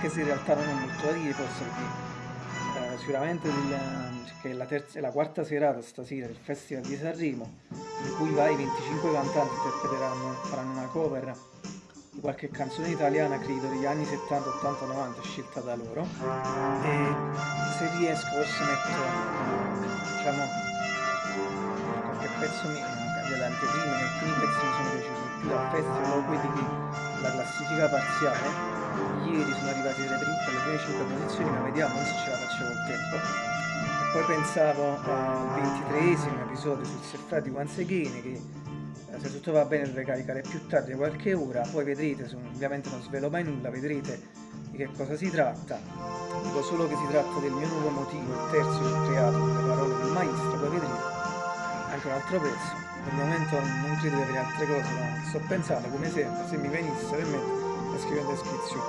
anche se in realtà non ho molto da dire, forse perché eh, sicuramente il, che è la, terza, è la quarta serata stasera del Festival di Sanremo, in cui vai 25 cantanti interpreteranno, faranno una cover di qualche canzone italiana, credo, degli anni 70, 80, 90, scelta da loro. E se riesco forse metto, diciamo, qualche pezzo mio, delle anteprime, alcuni pezzi mi sono piaciuti più dal festival, quelli che la classifica parziale. Ieri 10 posizioni, ma vediamo se ce la facciamo il tempo. E poi pensavo al ventitreesimo episodio sul Serfati Guanzeghini che eh, se tutto va bene dovrei caricare più tardi qualche ora, poi vedrete, ovviamente non svelo mai nulla, vedrete di che cosa si tratta. Dico solo che si tratta del mio nuovo motivo, il terzo che ho creato con le parole del maestro, poi vedrete anche un altro pezzo. Per il momento non credo di avere altre cose, ma sto pensando come sempre, se mi venisse in la scrivo in descrizione.